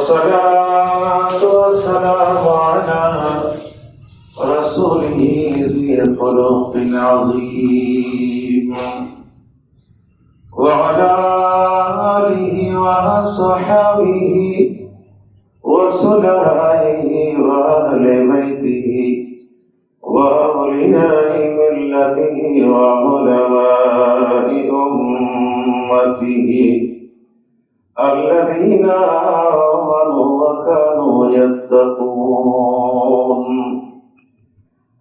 والصلاة والسلام على رسوله ذي الخلق العظيم. وعلى آله وأصحابه وسلائه وأهل بيته وأولياء ملته وعلماء أمته. الذين آمنوا وكانوا يتقون.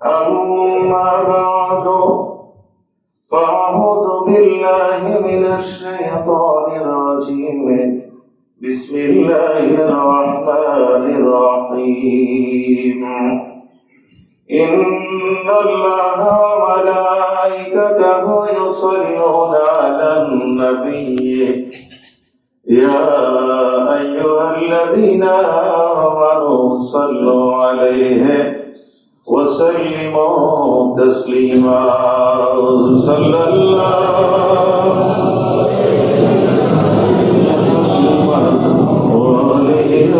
أما بعد فأعوذ بالله من الشيطان الرجيم. بسم الله الرحمن الرحيم. إن الله وملائكته يصلون على النبي. يا أيها الذين آمنوا صلوا عليه وسلموا تسليما. صلى الله وآله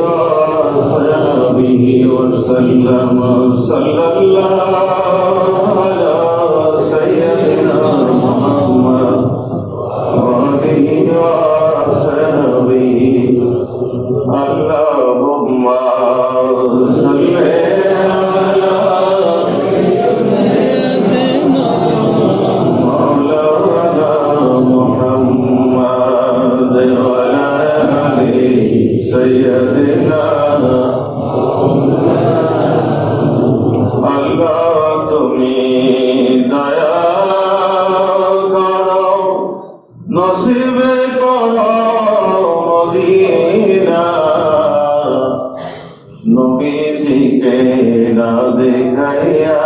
وصحبه وسلم. صلى الله Medina নবীজিকে না দেখাইয়া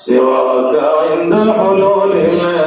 سواك عند حلول الحادث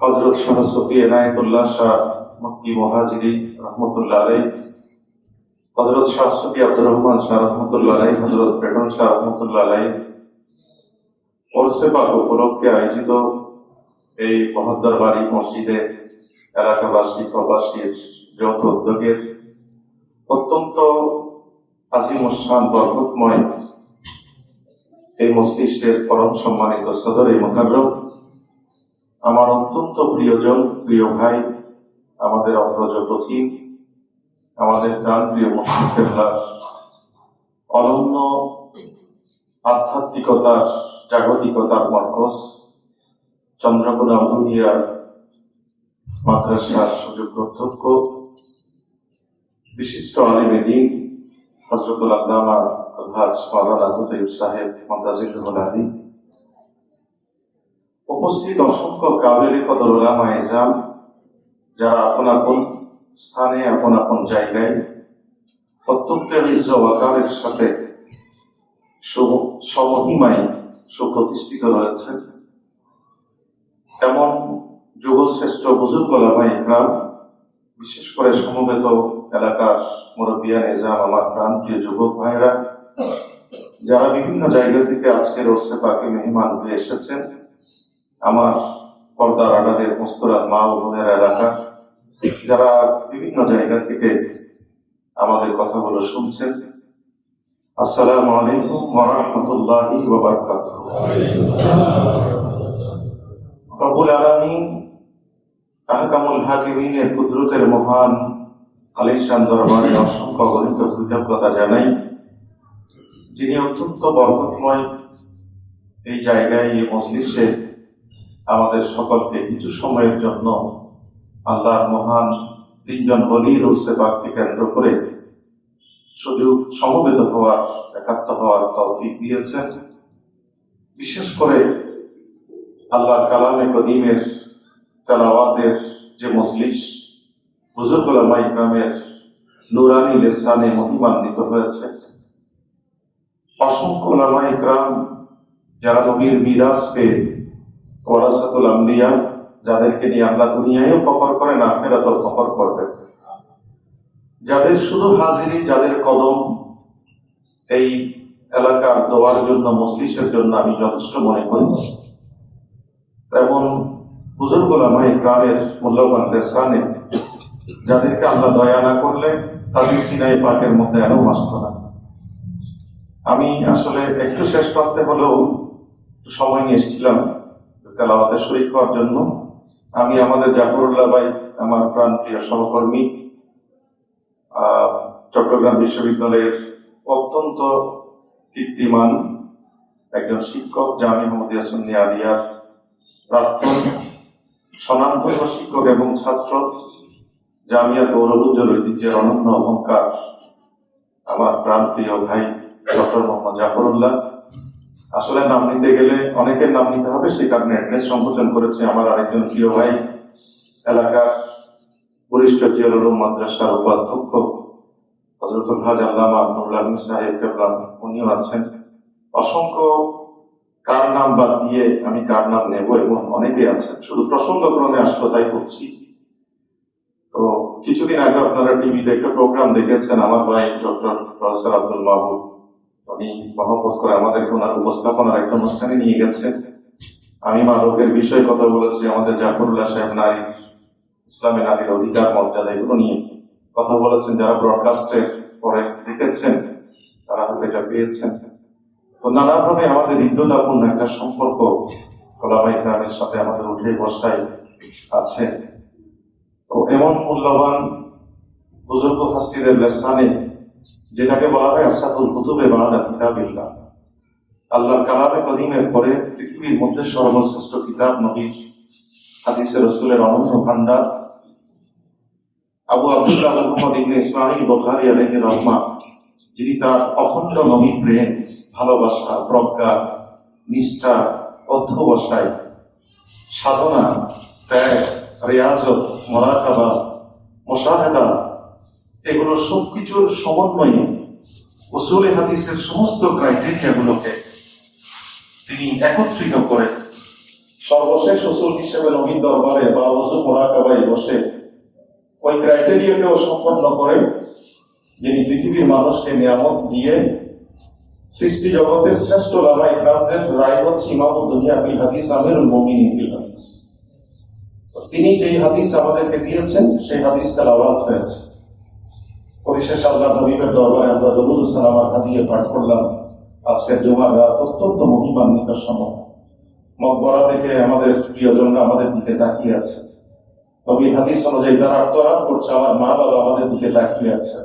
হজরত শাহ সফি এনায়তুল্লাহ শাহ মক্কি মহাজিরি রহমতুল্লাহ আলাই হজরত শাহ সফি আব্দুর রহমান শাহ রহমতুল্লাহ আলাই হজরত বেটন শাহ রহমতুল্লাহ আলাই ওরসে পাক উপলক্ষে আয়োজিত এই মহদ্দরবাড়ি মসজিদে এলাকাবাসী, প্রবাসীর যৌথ উদ্যোগের অত্যন্ত আজিমুসান বরকতময় এই মস্তিষ্কের পরম সম্মানিত সদর এই মোকাব্রম আমার অত্যন্ত প্রিয়জন, প্রিয় ভাই, আমাদের অগ্রজ প্রথিম আমাদের প্রাণ প্রিয় মুসলিমের অনন্য আধ্যাত্মিকতার জাগতিকতার মর্কজ চন্দ্রকোনা ভুলিয়ার মাদ্রাসার সুযোগ্য অধ্যক্ষ, বিশিষ্ট আলিমে হজরতুল আল্লামা আলহাজ মাওলানা সাহেব মন্তাজিরুল আলী উপস্থিত অসংখ্য কাবেরি কদর ওলামা এজাম যারা আপন আপন স্থানে, আপন আপন জায়গায় অত্যন্ত ইজ্জ ওয়াকারের সাথে সমহিমায় সুপ্রতিষ্ঠিত রয়েছে। এমন যুগশ্রেষ্ঠ বুজুর্গ ওলামা ইকরাম বিশেষ করে সমবেত এলাকার মুরব্বিয়া, নিজাম, আমার প্রান্তীয় যুবক ভাইরা যারা বিভিন্ন জায়গা থেকে আজকের ওরসে পাকে মেহমান হয়ে এসেছেন। আমার পর্দার আড়ালের মুস্তরাত মা ও বোনের এলাকা, যারা বিভিন্ন জায়গা থেকে আমাদের কথাগুলো শুনছেন। আসসালামু আলাইকুম ওয়া রাহমাতুল্লাহি ওয়া বারাকাতুহু। রব্বুল আলামিন আহকামুল হাকিমিনের কুদরতের মহান আলিশান দরবারে অসংখ্য গণিত কৃতজ্ঞতা জানাই, যিনি অত্যন্ত বরকতময় এই জায়গায়, এই মজলিসে আমাদের সকলকে কিছু সময়ের জন্য আল্লাহর মহান তিনজন বলির সেবাকে কেন্দ্র করে শুধু সমবেত হওয়ার, একাত্ম হওয়ার তৌফিক দিয়েছেন। বিশেষ করে আল্লাহর কালামে কদিমের তেলাওয়াতের যে মজলিস বুজুর্গুল ইকরামের নুরানি লেসানে মহিমান্বিত হয়েছে। অসংখ্য ওলামা ইকরাম যারা নবীর মিরাজ পেয়ে ওয়ারাসাতুল আম্বিয়া যাদেরকে নিয়ে আল্লাহ দুনিয়ায়ও ফকর করেন, আখেরাতও ফকর করবেন। যাদের শুধু হাজিরি, যাদের কদম, এই এলাকার দোয়ার জন্য, মজলিসের জন্য আমি যথেষ্ট মনে করি। তেমন বুজুর্গ ওলামায়ে গ্রামের মূল্যবান দেশানে যাদেরকে আল্লাহ দয়া না করলে তাদের সিনাই পাকের মধ্যে আরও আসত না। আমি আসলে একটু শেষ করতে হলেও সময় নিয়ে এসেছিলাম। তেলাওয়াতে শরীর হওয়ার জন্য আমি আমাদের জাফরুল্লাহ ভাই, আমার প্রাণ প্রিয় সহকর্মী চট্টগ্রাম বিশ্ববিদ্যালয়ের অত্যন্ত কীর্তিমান একজন শিক্ষক, জামি মোহাম্মদিয়া সুন্নি আলিয়ার প্রাক্তন স্বনামধন্য শিক্ষক এবং ছাত্র, জামিয়া গৌরবোজ্জ্বল ঐতিহ্যের অনন্য অহংকার, আমার প্রাণপ্রিয় ভাই ডক্টর মোহাম্মদ জাফরুল্লাহ। আসলে নাম নিতে গেলে অনেকের নাম নিতে হবে সে কারণে অ্যাড্রেস সংকোচন করেছে আমার আরেকজন প্রিয় ভাই। এলাকার বরিষ্ঠ জিয়ালুম মাদ্রাসার উপাধ্যক্ষ হজরতুল হাজ আল্লামা নুরুল সাহেব উনিও আছেন। অসংখ্য কার নাম বাদ দিয়ে আমি কার নাম নেব এবং অনেকে আছেন। শুধু প্রসঙ্গ ক্রমে আসলো, তাই করছি। তো কিছুদিন আগে আপনারা টিভিতে একটা প্রোগ্রাম দেখেছেন, আমার ভাই ডক্টর প্রফেসর আব্দুল মাহবুব উনি মহব্বত করে আমাদেরকে ওনার উপস্থাপনার একটা অনুষ্ঠানে নিয়ে গেছেন আমি মাদকের বিষয়ে কথা বলেছি, আমাদের জাফরুল্লাহ সাহেব নারী, ইসলামী নারীর অধিকার, মর্যাদা, এগুলো নিয়ে কথা বলেছেন। যারা ব্রডকাস্টে পরে দেখেছেন, তারা হয়তো এটা পেয়েছেন। তো নানাভাবে আমাদের হৃদ্যতাপূর্ণ একটা সম্পর্ক কোলামাই গ্রামের সাথে আমাদের উঠে বসায় আছে। তো এমন মূল্যবান বুজুর্গ হাস্তিদের লেসানে যেটাকে বলা হয় আসাদুল কুতুবে বাহাদা কিতাবিল্লাহ। আল্লাহর কালামে কদিমের পরে পৃথিবীর মধ্যে সর্বশ্রেষ্ঠ কিতাব নবীর হাদিসের রসুলের অনন্য ভান্ডার আবু আব্দুল্লাহ মোহাম্মদ বুখারী আলাইহির রহমা যিনি তার অখণ্ড নবী প্রেম, ভালোবাসা, প্রজ্ঞা, নিষ্ঠা, অধ্যবসায়, সাধনা, ত্যাগ, রেয়াজত, মরাকাবা, মোশাহেদা এগুলো সবকিছুর সমন্বয়ে উসুলে হাদিসের সমস্ত ক্রাইটেরিয়াগুলোকে তিনি একত্রিত করে সর্বশেষ উসুল হিসেবে নবীন দরবারে বা ওসু মোরাকাবায় বসে ওই ক্রাইটেরিয়াকেও সম্পন্ন করে যিনি পৃথিবীর মানুষকে নিয়ামত দিয়ে সৃষ্টি জগতের শ্রেষ্ঠ লামা ইকরামদের রায় হচ্ছে ইমাম দুনিয়া বিল হাদিস আমিরুল মুমিনিন বিল হাদিস। তিনি যেই হাদিস আমাদেরকে দিয়েছেন, সেই হাদিস তেলাওয়াত হয়েছে। পরিশেষ আল্লাহ নবীর দরবারে আমরা দরুদ সালামার হাদিয়ে পাঠ করলাম। আজকে জুমার রাত অত্যন্ত মহিমান্বিত সময় মকবরা থেকে আমাদের প্রিয়জনরা আমাদের দিকে তাকিয়ে আছে। নবী হাদিস অনুযায়ী তারা আত্মরাত করছে আমার মা বাবা আমাদের দিকে তাকিয়ে আছে।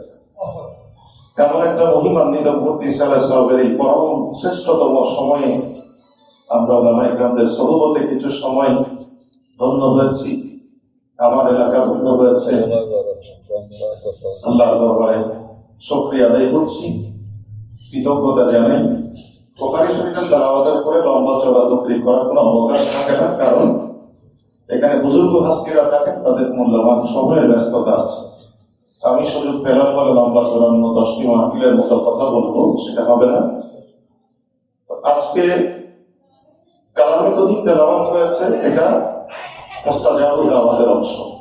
এমন একটা মহিমান্বিত ইসাল্লাহ সাহেবের এই পরম শ্রেষ্ঠতম সময়ে আমরা ওলামা ইকরামদের সহবতে কিছু সময় ধন্য হয়েছি। আমার এলাকা বন্ধ হয়েছে। আল্লাহর দরবারে আদায় করছি। কৃতজ্ঞতা জানাই। করার কোনো অবকাশ কারণ এখানে ব্যস্ততা আছে। আমি সুযোগ পেলাম লম্বা চড়ানো দশটি মাহফিলের মতো কথা বলব, সেটা হবে না। আজকে কালামে কদিন হয়েছে, এটা দাওয়াতের অংশ।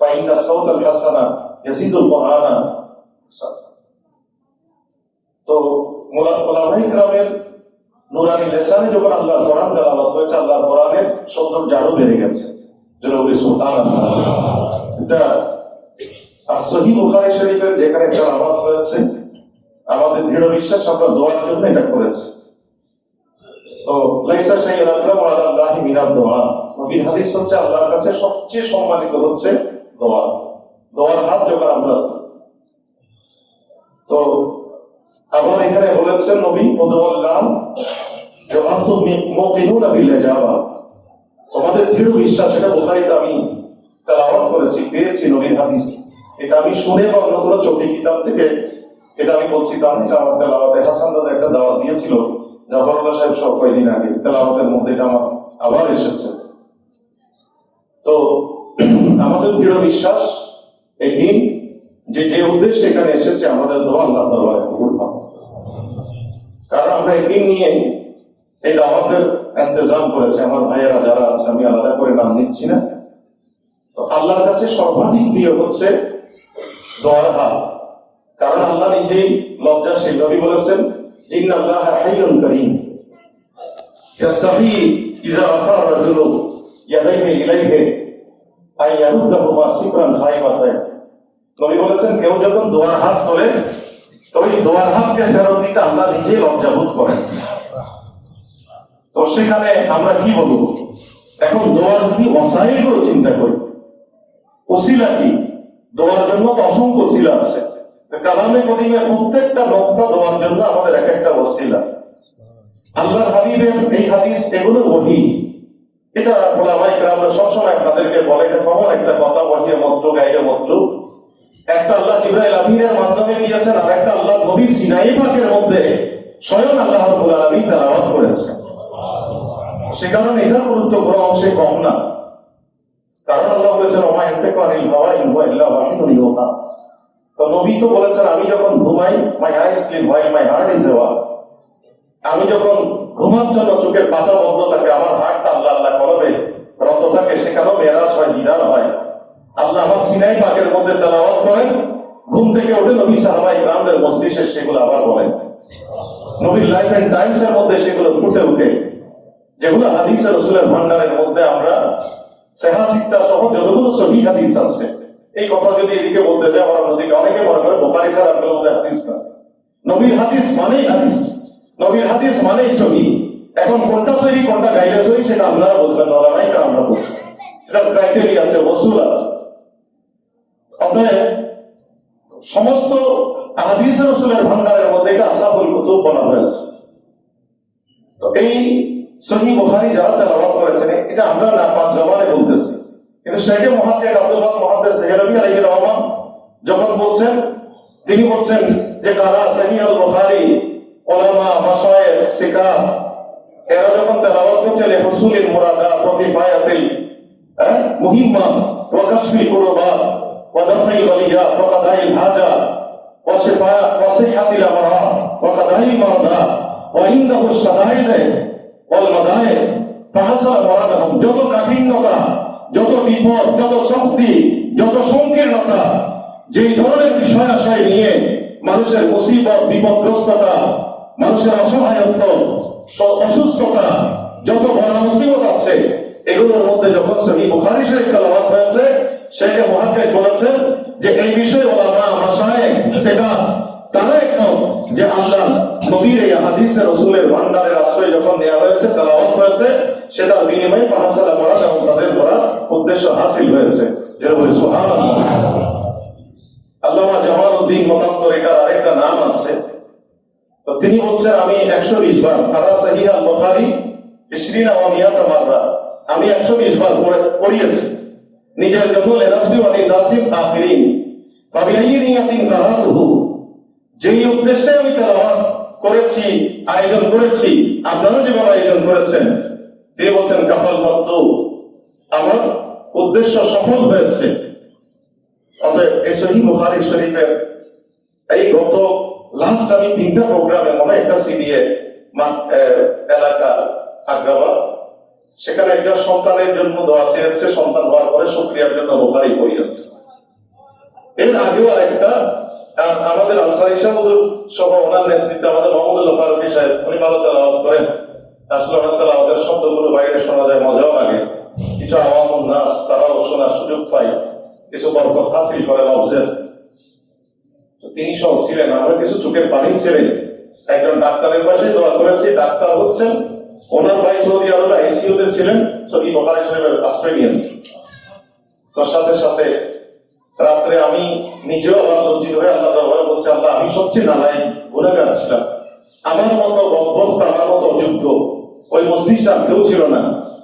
ফাইন্না সাউতাল হাসানা ইয়াজিদুল কোরআনা তো মোলা- ওলামায়ে কেরামের নুরানি লেসানে যখন আল্লাহর কোরআন তেলাওয়াত হয়েছে, আল্লাহর কোরআনের সৌন্দর্য আরও বেড়ে গেছে। আর সহি বুখারী শরীফের যেখানে তেলাওয়াত হয়েছে, আমাদের দৃঢ় বিশ্বাস, আমরা দোয়ার জন্য এটা করেছি। তো লাইসা শাইউন আকরাম আলাল্লাহি মিনাদ দোয়া। নবীর হাদিস হচ্ছে আল্লাহর কাছে সবচেয়ে সম্মানিত হচ্ছে দোয়া। দোয়ার হাত যখন আমরা তো আবার এখানে বলেছেন নবী উদওয়াল্লাহ যে আনতুম মুকিনুনা বিল ইজাবা তোমাদের দৃঢ় বিশ্বাস এটা বুখারীতে আমি তেলাওয়াত করেছি পেয়েছি নবীর হাদিস। এটা আমি শুনে বা অন্য কোনো চোখে কিতাব থেকে এটা আমি বলছি তা না, এটা আমার তেলাওয়াতে হাসান দাদা একটা দাওয়াত দিয়েছিল জাফরুল্লাহ সাহেব সব কয়েকদিন আগে। তেলাওয়াতের মধ্যে এটা আমার আবার এসেছে। তো আমাদের দৃঢ় বিশ্বাস একই যে যে উদ্দেশ্যে এখানে এসেছে, আমাদের দোয়া আল্লাহ দরবারে কবুল কারণ আমরা একদিন নিয়ে এই দাওয়াতের ইন্তজাম করেছে। আমার ভাইয়েরা যারা আছে, আমি আলাদা করে নাম নিচ্ছি না। তো আল্লাহর কাছে সর্বাধিক প্রিয় হচ্ছে দোয়ার হাত। কারণ আল্লাহ নিজেই লজ্জাশীল নবী বলেছেন জিন আল্লাহ হাইয়ুন করিম। ইয়াস্তাহি ইজা রাফা রাজুলু ইয়াদাইহি ইলাইহি। আল্লাহ আমরা কি বলব? এখন দোয়ার যদি অসাইলগুলো চিন্তা করি, ওসিলা কি? দোয়ার জন্য তো অসংখ্য ওসিলা আছে। কালামে কদিমে প্রত্যেকটা নকটা দোয়ার জন্য আমাদের এক একটা ওসিলা। আল্লাহর হাবিবের এই হাদিস এগুলো ওহি। এটা ওলামাই আমরা সবসময় আপনাদেরকে বলে এটা কমন একটা কথা ওহিয়ে মন্ত্র গাইরে মন্ত্র একটা আল্লাহ জিব্রাইল আমিনের মাধ্যমে দিয়েছেন আর একটা আল্লাহ নবী সিনাই পাকের মধ্যে স্বয়ং আল্লাহ রাব্বুল আলামিন তেলাওয়াত করেছেন। সে কারণে এটার গুরুত্ব কোনো অংশে কম না। কারণ আল্লাহ বলেছেন, ওমা ইনতাকু আনিল হাওয়া, ইন হুয়া ইল্লা ওয়াহিদুন তো নবী তো বলেছেন, আমি যখন ঘুমাই my I sleep while my heart is ওয়া আমি যখন ঘুমার জন্য চোখের পাতা বন্ধ থাকে, আমার হার্টটা আল্লাহ আল্লাহ করবে, রত থাকে, সেখানেও মেরাজ হয়, দিদার হয়। আল্লাহ আমার সিনাই পাকের মধ্যে তেলাওয়াত করেন। ঘুম থেকে উঠে নবী সাহাবাই গ্রামদের মসজিষে সেগুলো আবার বলেন। নবীর লাইফ এন্ড টাইমস এর মধ্যে সেগুলো ফুটে উঠে। যেগুলো হাদিসের রসুলের ভান্ডারের মধ্যে আমরা সেহা, সিক্তা সহ যতগুলো সহি হাদিস আছে, এই কথা যদি এদিকে বলতে যাই, আমার নদীকে অনেকে মনে করে বোখারি স্যার আপনার মধ্যে হাদিস না নবীর হাদিস মানেই হাদিস। নবীর হাদিস মানেই সহি এখন কোনটা সহি, কোনটা গাইলে সহি, সেটা আপনারা বুঝবেন নাই আমরা বুঝব। এটা ক্রাইটেরিয়া আছে ওসুল আছে। অতএব, সমস্ত হাদিস রসুলের ভান্ডারের মধ্যে এটা আসাফুল কুতুব বলা হয়েছে। তো এই সহি বুখারী যারা তেলাওয়াত করেছেন, এটা আমরা না পাঁচ জবানে বলতেছি। কিন্তু শেখে মহাদ্দেশ আব্দুল হক মহাদ্দেশ দেহলভি আলাইহির রহমান যখন বলছেন, তিনি বলছেন যে কারা সহি আল বুখারী ওলামা মাসায়েখ সিকা এরা যখন তেলাওয়াত করছে লে হুসুলিল মুরাদা প্রতি বায়াতিল হ্যাঁ মুহিম্মা, ওয়া কাশফিল কুরবাত, ওয়া দাফাইল বালিয়া, ওয়া কাদাইল হাজা, ওয়া শিফা, ওয়া সিহাতিল আমরা, ওয়া কাদাইল মারদা, ওয়া ইনদাহু শাদাইদ ওয়াল মাদাইদ ফাহাসাল মুরাদাহুম। যত কাঠিন্যতা, যত বিপদ, যত শক্তি, যত সংকীর্ণতা, যেই ধরনের বিষয় আশয় নিয়ে মানুষের মুসিবত, বিপদগ্রস্ততা মানুষের অসহায়ত্ব অসুস্থতা, যত বড় মুসিবত আছে, এগুলোর মধ্যে যখন সহি বুখারী শরীফ তেলাওয়াত হয়েছে শেখ মহাক্কেক বলেছেন যে এই বিষয়ে ওলামা মাসায়েক সেটা তারা একমত যে আল্লাহ নবীর এই হাদিসে রসুলের ভান্ডারের আশ্রয় যখন নেওয়া হয়েছে, তেলাওয়াত হয়েছে, সেটার বিনিময়ে পাহাসালা পড়া এবং তাদের পড়া উদ্দেশ্য হাসিল হয়েছে। যেটা বলি, সুবহানাল্লাহ। আল্লামা জামালউদ্দিন মতান্তর এটার আরেকটা নাম আছে। তো তিনি বলছেন, আমি একশো বিশ বার সাহিহ আল বুখারী ইসরিনা ওয়া মাররা, আমি একশো বিশ বার পড়ে, পড়িয়েছি। নিজের জন্য লেনাফসি ওয়া লিনাসিব আখিরিন ফাবিআইয়ি নিয়াতিন কারাতুহু যেই উদ্দেশ্যে আমি তেলাওয়াত করেছি, আয়োজন করেছি আপনারা যেভাবে আয়োজন করেছেন। তিনি বলছেন কাপাল মদ্দু আমার উদ্দেশ্য সফল হয়েছে। অতএব এই সহি বুখারী এই গত লাস্ট আমি তিনটা প্রোগ্রামে মনে একটা সিডিএ এলাকা আগ্রাবাদ। সেখানে একজন সন্তানের জন্য দোয়া চেয়েছে, সন্তান হওয়ার পরে শুক্রিয়ার জন্য বোখারি পড়িয়েছে। এর আগেও আরেকটা আমাদের আনসারি সাহেব সহ ওনার নেতৃত্বে আমাদের মোহাম্মদুল্লাহ ফারুকি সাহেব, উনি ভালো তেলাওয়াত করেন। আসলে ওনার তেলাওয়াতের শব্দগুলো বাইরে শোনা যায়, মজাও লাগে। কিছু আওয়ামুন নাস, তারাও শোনার সুযোগ পায়। কিছু বরকত হাসিল করে লফজের তো তিনি সহ ছিলেন, আমরা কিছু চোখের পানি ছেড়ে একজন ডাক্তারের পাশে দোয়া করেছি, ডাক্তার হচ্ছেন। ওনার ভাই সৌদি আরবে আইসিইউ তে ছিলেন সবই বখারি সাহেবের আশ্রয় নিয়েছে। তোর সাথে সাথে রাত্রে আমি নিজেও আল্লাহ লজ্জিত হয়ে আল্লাহ দরবারে বলছি, আল্লাহ, আমি সবচেয়ে নালাই গুণাগার ছিলাম। আমার মতো বক্তা আমার মতো অযোগ্য। ওই মজলিসে আর কেউ ছিল না।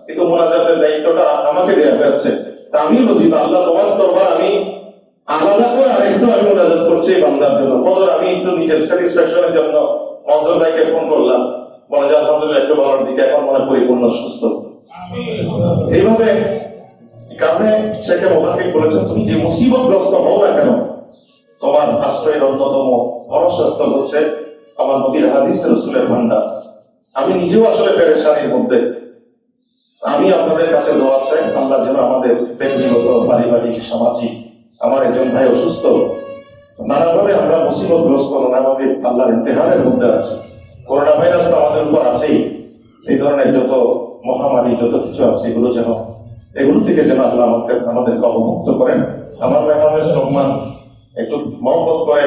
কিন্তু মোনাজাতের দায়িত্বটা আমাকে দেওয়া হয়েছে। তা আমি লজ্জিত, আল্লাহ তোমার দরবার আমি আলাদা করে আরেকটু আমি করছি বান্দার জন্য। আমি একটু নিজের স্যাটিসফ্যাকশনের জন্য ভাইকে ফোন করলাম। আলহামদুলিল্লাহ একটু দিকে এখন মনে পরিপূর্ণ, সুস্থ। এইভাবে কারণে শেখে মোহাম্মদ বলেছেন, তুমি যে মুসিবতগ্রস্ত হও না কেন, তোমার আশ্রয়ের অন্যতম ভরসাস্থল হচ্ছে আমার নবীর হাদিস রসুলের ভান্ডার। আমি নিজেও আসলে পেরেশানির মধ্যে। আমি আপনাদের কাছে দোয়া চাই, আল্লাহ যেন আমাদের ব্যক্তিগত, পারিবারিক, সামাজিক আমার একজন ভাই অসুস্থ। নানাভাবে আমরা মুসিবতগ্রস্ত নানাভাবে আল্লাহর ইন্তেহারের মধ্যে আছি। করোনা ভাইরাস তো আমাদের উপর আছেই। এই ধরনের যত মহামারী, যত কিছু আছে, এগুলো যেন, এগুলো থেকে যেন আল্লাহ আমাকে, আমাদেরকে অবমুক্ত করেন। আমার মেহমানের সম্মান। একটু মহব্বত করে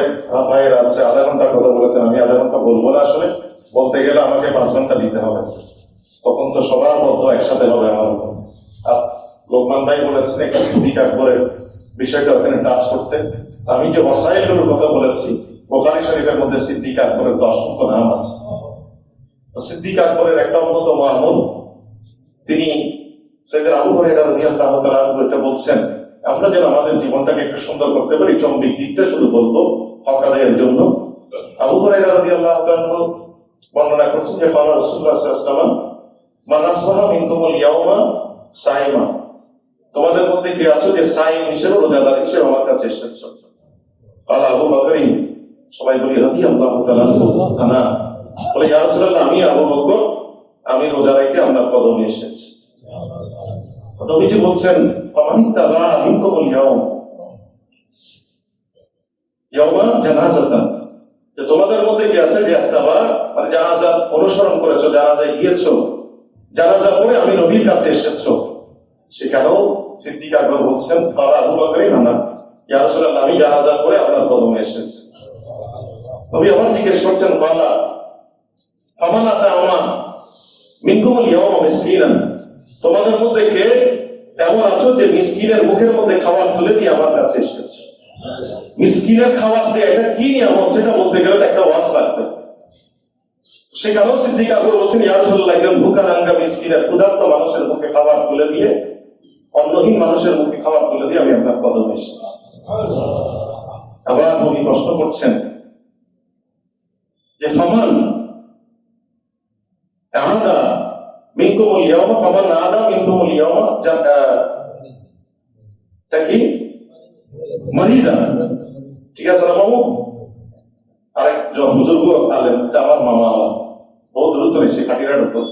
ভাইয়ের আছে, আধা ঘণ্টার কথা বলেছেন, আমি আধা ঘণ্টা বলব না আসলে। বলতে গেলে আমাকে পাঁচ ঘণ্টা দিতে হবে। তখন তো সবার বদ্ধ একসাথে হবে আমার আর লোকমান ভাই বলেছেন, একটা সিদ্দিক আকবরের বিষয়টা ওখানে টাচ করতে। আমি যে ওয়াসাইলগুলোর কথা বলেছি, বোখারি শরীফের মধ্যে সিদ্দিক আকবরের তো অসংখ্য নাম আছে। সিদ্দিক আকবরের একটা অন্যতম আমল তিনি সৈয়দের আবু হরাইরা রাদিয়াল্লাহু এটা বলছেন, আমরা যেন আমাদের জীবনটাকে একটু সুন্দর করতে পারি, চম্বিক দিকটা শুধু বলব হক জন্য। আবু হরাইরা রাদিয়াল্লাহু তাআলা বর্ণনা করছেন যে ফারা রাসূলুল্লাহ সাল্লাল্লাহু আলাইহি ইয়াউমা সাইমা। তোমাদের মধ্যে কে আছো যে সাইম হিসেবে রোজাদার হিসেবে আমার কাছে এসেছ? কালা আবু বকরি, সবাই বলি, রাদিয়াল্লাহু তাআলা আনহু বলে, ইয়া রাসূলুল্লাহ, আমি আবু বকর, আমি রোজা রেখে আপনার কদমে এসেছি। নবীজি বলছেন ফামানিত্তাবা মিনকুমুল ইয়াউম ইয়াউমা জানাজাতান। যে তোমাদের মধ্যে কি আছে যে আত্তাবা মানে জানাজা অনুসরণ করেছ, জানাজায় গিয়েছো। জানাজা পড়ে আমি নবীর কাছে এসেছ। সেখানেও সিদ্দিক আকবর বলছেন তারা আবু বকরই না আমি জানাজা পড়ে আপনার কদমে এসেছি। নবী আবার জিজ্ঞেস করছেন বালা ফামানা তাআমা মিনকুমুল ইয়াউমা মিসকিনান? তোমাদের মধ্যে কে এমন আছো যে মিসকিনের মুখের মধ্যে খাবার তুলে দিয়ে আমার কাছে এসেছে? মিসকিনের খাবার দিয়ে এটা কি নিয়ামত, সেটা বলতে গেলে একটা ওয়াজ লাগবে। সেখানেও সিদ্দিক আকবর বলছেন, ইয়া রাসূলুল্লাহ, একজন ভুকা মিসকিনের ক্ষুধার্ত মানুষের মুখে খাবার তুলে দিয়ে অন্নহীন মানুষের মুখে খাবার তুলে দিয়ে আমি আপনার কদমে এসেছি আবার উনি প্রশ্ন করছেন যে ফমান আদা মিনকুমুল ইয়াওমা ফামান আদা কি? মারিদা। ঠিক আছে না মামু আরেক বুজুর্গ আলেন আমার মামা আমার বহু দ্রুত এসে কাটিরার উপর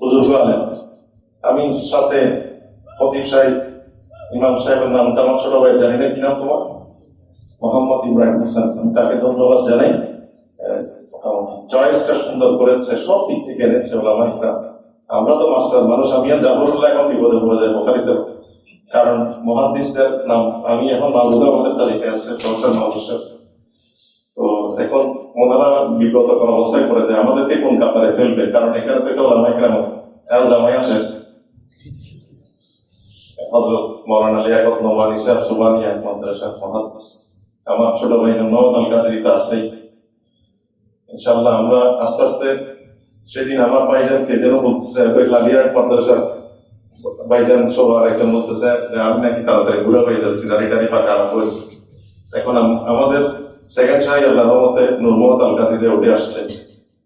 বুজুর্গ আলেন আমি সাথে ফতিব সাহেব, ইমাম সাহেবের নামটা আমার ছোট ভাই জানি না, কি নাম তোমার? মোহাম্মদ ইব্রাহিম হাসান। আমি তাকে ধন্যবাদ জানাই। চয়েসটা সুন্দর করেছে, সব দিক থেকে এনেছে ওলামাইকরা আমরা তো মাস্টার মানুষ, আমি আর যাব এখন বিপদে পড়ে যাই বোখারিতে কারণ মহাদিসদের নাম, আমি এখন মাহবুব আমাদের তালিকায় আছে, প্রফেসর সাহেব। তো এখন ওনারা কোন অবস্থায় করে দেয় আমাদেরকে কোন কাতারে ফেলবে? কারণ এখানে থেকে ওলামাই কেন এরা জামাই আসে। হজরত মৌলানা লিয়াকত নোমানি সাহেব সুবানিয়া মাদ্রাসা মহাদিস আমার ছোট ভাই আল আছেই। আমরা আস্তে আস্তে সেদিন আমার ভাইজানকে যেন বলতেছে ওই লালিয়ার মাদ্রাসার ভাইজান বলতেছে আমি নাকি তাড়াতাড়ি ঘুরে যাচ্ছি দাঁড়িয়ে পাকা আরম্ভ হয়েছে। এখন আমাদের সেকেন্ড সাহেব আল্লাহ রহমতে নুরমত আল কাদিরে উঠে আসছে।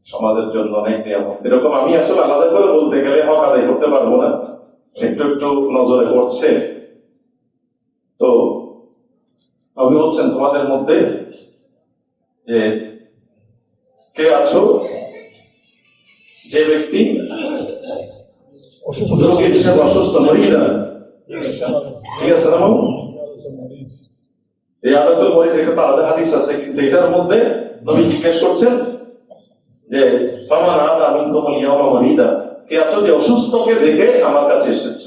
সমাজের জন্য অনেক নিয়ামত। এরকম আমি আসলে আলাদা করে বলতে গেলে হক আদায় করতে পারব না। একটু একটু নজরে পড়ছে। তো নবী বলছেন তোমাদের মধ্যে যে কে আছো যে ব্যক্তি রোগীর হিসেবে অসুস্থ মরিদা ঠিক আছে না এই মরিজ একটা তো আলাদা হাদিস আছে কিন্তু এটার মধ্যে নবী জিজ্ঞেস করছেন যে ফামান আদা মিনকুম ইয়াওমা মরিদা যে অসুস্থকে দেখে আমার কাছে এসেছ?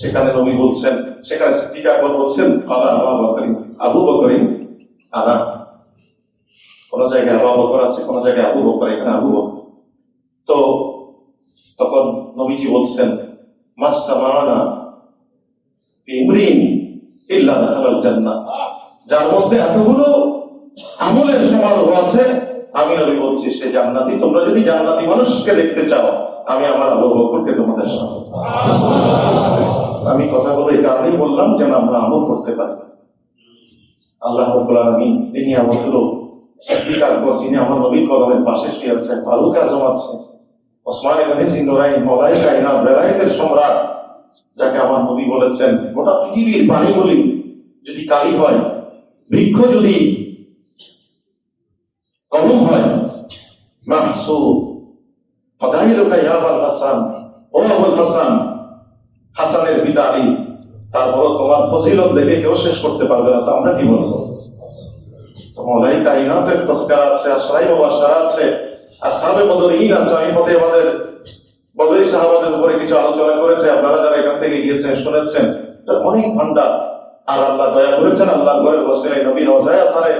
সেখানে নবী বলছেন, সেখানে বলছেন আবু বকরিন আবু কোন জায়গায় আবু বকর আছে, কোন জায়গায় আবু বকর, এখানে আবু বকর। তো তখন নবীজি বলছেন দাখালাল জান্নাহ যার মধ্যে এতগুলো আমলের সমারোহ আছে আমি নবী বলছি, সে জান্নাতি। তোমরা যদি জান্নাতি মানুষকে দেখতে চাও, আমি আমার আবু তোমাদের সামনে আমি কথাগুলো এই কারণেই বললাম যেন আমরা আমল করতে পারি। আল্লাহ আমি তিনি যিনি আমার পাশে সম্রাট, যাকে বলেছেন, গোটা পৃথিবীর যদি কালি হয়, বৃক্ষ যদি কলম হয়। তারপর তোমার দেখে কেউ শেষ করতে পারবে আমরা কি বলব? মলাই কাইনাতের তস্কার আছে আশরাই মুবাশশারা আছে। আসহাবে বদরীন আছে, আমি পথে আমাদের বদরি সাহাবাদের উপরে কিছু আলোচনা করেছে, আপনারা যারা এখান থেকে গিয়েছেন, শুনেছেন। অনেক ভান্ডার আর আল্লাহ দয়া করেছেন, আল্লাহ ঘরে বসিলে নবী রোজায় আপনারে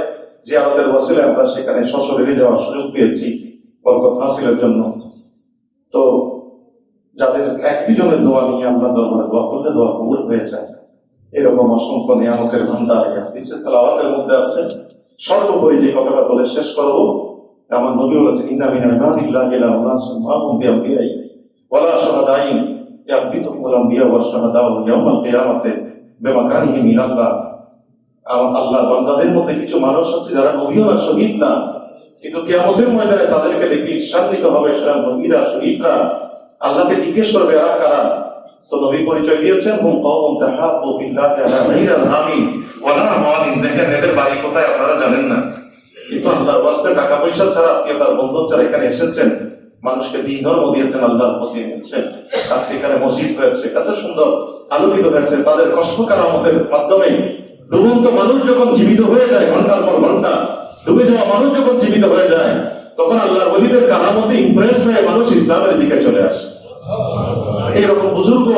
জিয়ারতের বসিলে আমরা সেখানে সশরীরে যাওয়ার সুযোগ পেয়েছি, বরকত হাসিলের জন্য। তো যাদের একটি জনের দোয়া নিয়ে আমরা দরবারে দোয়া করলে দোয়া কবুল হয়ে যায়। এরকম অসংখ্য নিয়ামতের ভান্ডার হাদিসের তেলাওয়াতের মধ্যে আছে। সর্বোপরি যে কথাটা বলে শেষ করব, আমার নবী বলেছেন, ইন্না মিন ইবাদিল্লাহি ইলা উনাসিন মা হুম বিআম্বিয়াই। ওয়ালা শাহাদাইন ইয়াকবিতুহুমুল আম্বিয়া ওয়া শাহাদাউ ইয়াউমাল কিয়ামাতে বিমাকানিহিম আম- আল্লাহ বান্দাদের মধ্যে কিছু মানুষ আছে যারা নবীও না, শহীদ না। কিন্তু কিয়ামতের ময়দানে তাদেরকে দেখি ঈর্ষান্বিত হবে সেরা নবীরা, শহীদরা আল্লাহকে জিজ্ঞেস করবে, এরা কারা? তো নবী পরিচয় দিয়েছেন, হুম দেখেন এদের বাড়ি কোথায়, আপনারা জানেন না। কিন্তু আল্লাহর টাকা পয়সা ছাড়া আত্মীয়তার বন্ধু ছাড়া এখানে এসেছেন। মানুষকে দিন ধর্ম দিয়েছেন, আল্লাহর প্রতি এনেছেন। আজকে এখানে মসজিদ হয়েছে, কত সুন্দর আলোকিত হয়েছে। তাদের কষ্ট কারামতের মাধ্যমে ডুবন্ত মানুষ যখন জীবিত হয়ে যায়, ঘণ্টার পর ঘণ্টা ডুবে যাওয়া মানুষ যখন জীবিত হয়ে যায়, তখন আল্লাহর ওলিদের কারামতে ইমপ্রেস হয়ে মানুষ ইসলামের দিকে চলে আসে। এইরকম বুজুর্গ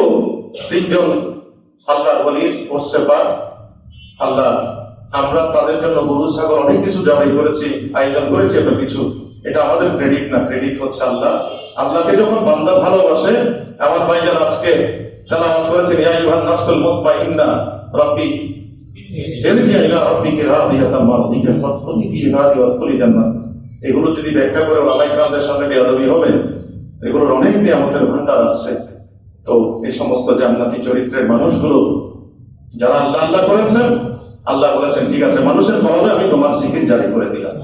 তিনজন আল্লাহর বলির করছে পার আল্লাহ, আমরা তাদের জন্য গরু, ছাগল অনেক কিছু জবাই করেছি, আয়োজন করেছি, এত কিছু। এটা আমাদের ক্রেডিট না ক্রেডিট হচ্ছে আল্লাহ। আল্লাহকে যখন বান্দা ভালোবাসে, আমার ভাইজান আজকে তেলাওয়াত করেছেন, ইয়া আইয়ুহান নাফসুল মুতমাইন্না, রাব্বি এগুলো যদি ব্যাখ্যা করে সামনে বেয়াদবি হবে এগুলোর অনেক নিয়ামতের ভান্ডার আছে তো এই সমস্ত জান্নাতি চরিত্রের মানুষগুলো যারা আল্লাহ আল্লাহ করেছেন আল্লাহ বলেছেন ঠিক আছে মানুষের আমি তোমার সিকির জারি করে দিলাম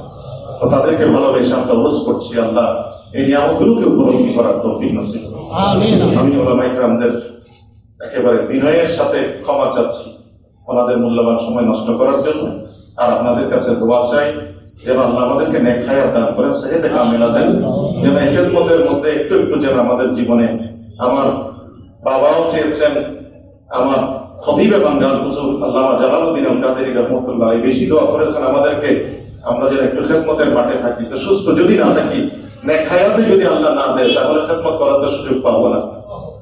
তো তাদেরকে ভালোবেসে আমরা অনুরোধ করছি আল্লাহ এই নিয়ামতগুলোকে উপলব্ধি করার তৌফিক নসিব আমি একেবারে বিনয়ের সাথে ক্ষমা চাচ্ছি ওনাদের মূল্যবান সময় নষ্ট করার জন্য। আর আপনাদের কাছে দোয়া চাই, যেন আল্লাহ আমাদেরকে হায়াত দান করেন, সেহেতে কামিলা দেন। যেন খেদমতের মধ্যে একটু একটু যেন আমাদের জীবনে আমার বাবাও চেয়েছেন, আমার খতিবে বাঙ্গাল হুজুর আল্লাহ জালালউদ্দিন আল কাদেরী রহমতুল্লাহ বেশি দোয়া করেছেন আমাদেরকে, আমরা যেন একটু খেদমতের মাঠে থাকি। তো সুস্থ যদি না থাকি, নেক হায়াতে যদি আল্লাহ না দেয়, তাহলে খেদমত করার তো সুযোগ পাবো না।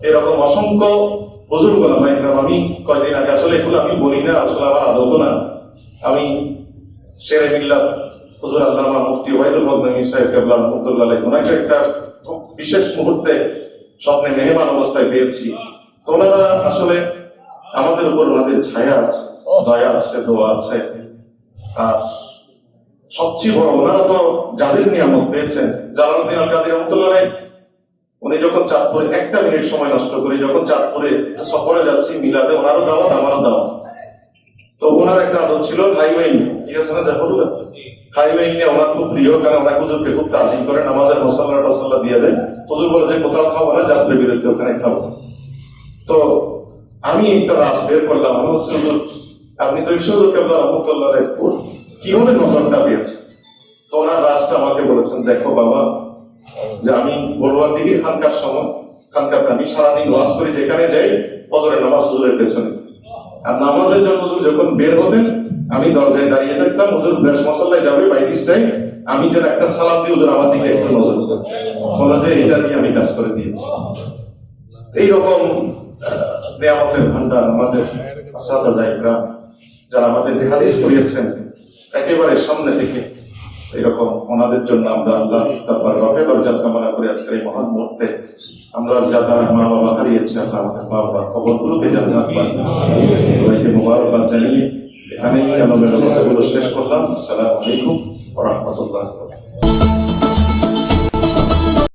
এরকম অসংখ্য হুজুর গোলাম ইকরাম আমি কয়দিন আগে আসলে এগুলো আমি বলি না, আসলে আমার আদত না। আমি শেরে মিল্লাত হুজুর আল্লামা মুফতি ওয়াইদুল বদনামী সাহেব কেবলা রহমতুল্লাহ ওনাকে একটা খুব বিশেষ মুহূর্তে স্বপ্নে মেহমান অবস্থায় পেয়েছি। তো ওনারা আসলে আমাদের উপর ওনাদের ছায়া আছে, দয়া আছে, দোয়া আছে। আর সবচেয়ে বড়, ওনারা তো যাদের নিয়ামত পেয়েছেন, জালালউদ্দিন আল কাদের রহমতুল্লাহ উনি যখন চাঁদপুরে একটা মিনিট সময় নষ্ট করি যখন চাঁদপুরে সফরে যাচ্ছি মিলাদে, ওনারও দাওয়াত, আমারও দাওয়াত। তো ওনার একটা আদত ছিল হাইওয়ে ঠিক আছে না নিয়ে ওনার খুব প্রিয়, কারণ ওনার হুজুরকে খুব তাজিম করে নামাজের দিয়ে দেয়। হুজুর বলে যে, কোথাও খাব না যাত্রা বিরতি ওখানে খাব। তো আমি একটা রাস বের করলাম হুজুর, আপনি তো ঈশ্বর কেবলা রহমতুল্লাহ কীভাবে নজরটা পেয়েছে তো ওনার রাজটা আমাকে বলেছেন, দেখো বাবা যে আমি বড়ুয়ার দিকে খানকার সময় খানকার আমি সারাদিন ওয়াজ করি, যেখানে যাই ফজরের নামাজ হুজুরের পেছনে আর নামাজের জন্য যখন বের হতেন আমি দরজায় দাঁড়িয়ে থাকতাম হুজুর বেশ মশাল্লায় যাবে বাইদিস টাইম আমি যেন একটা সালাম দিয়ে হুজুর আমার দিকে একটু নজর। বলা যে এটা দিয়ে আমি কাজ করে দিয়েছি এইরকম নিয়ামতের ভান্ডার আমাদের আসাদা যারা আমাদের হাদিস করিয়েছেন একেবারে সামনে থেকে এরকম ওনাদের জন্য আমরা আল্লাহ তারপর রফে দরজা কামনা করে আজকের এই মহান মুহূর্তে। আমরা যাদের মা বাবা হারিয়েছি, আল্লাহ আমাদের মা বাবার খবর গুলোকে জানতে মোবারকবাদ জানিয়ে এখানেই আমাদের কথাগুলো শেষ করলাম। সালাম আলাইকুম রাহমাতুল্লাহ